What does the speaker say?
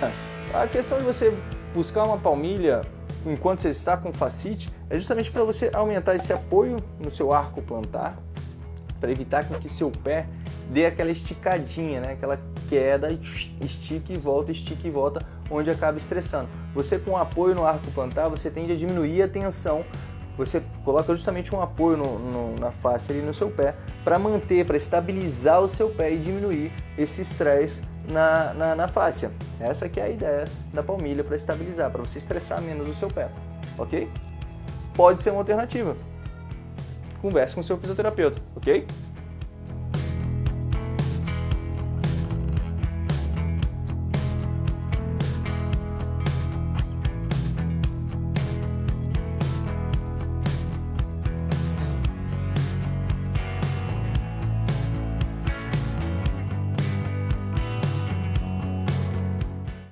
A questão de você buscar uma palmilha enquanto você está com facite é justamente para você aumentar esse apoio no seu arco plantar, para evitar que seu pé dê aquela esticadinha, né? aquela queda, estica e volta, estica e volta, onde acaba estressando. Você com apoio no arco plantar, você tende a diminuir a tensão você coloca justamente um apoio no, no, na face ali no seu pé para manter, para estabilizar o seu pé e diminuir esse estresse na, na, na face. Essa que é a ideia da palmilha para estabilizar, para você estressar menos o seu pé, ok? Pode ser uma alternativa. Converse com o seu fisioterapeuta, ok?